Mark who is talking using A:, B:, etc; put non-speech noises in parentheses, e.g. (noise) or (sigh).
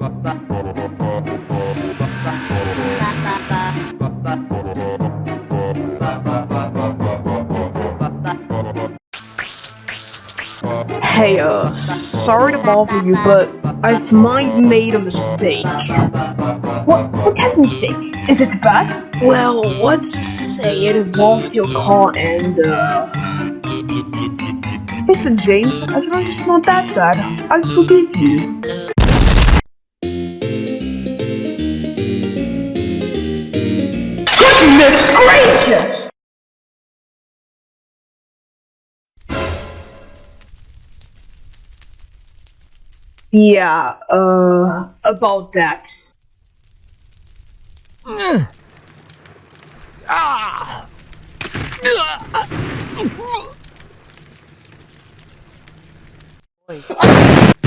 A: Hey, uh, sorry to bother you, but I might made a mistake.
B: What, what kind of mistake? Is it bad?
A: Well, let's say it involves your car and, uh... Listen, James, long as it's not that bad, I forgive you.
B: Goodness gracious!
A: Yeah, uh, about that. (sighs)
C: Ah! (laughs) (laughs)